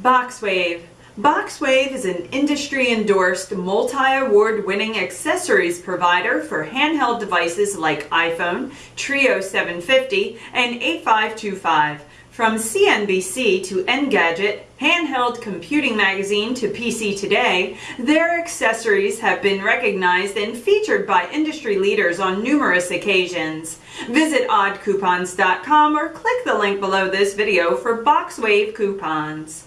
Boxwave. Boxwave is an industry-endorsed, multi-award winning accessories provider for handheld devices like iPhone, Treo 750, and 8525. From CNBC to Engadget, Handheld Computing Magazine to PC Today, their accessories have been recognized and featured by industry leaders on numerous occasions. Visit oddcoupons.com or click the link below this video for Boxwave coupons.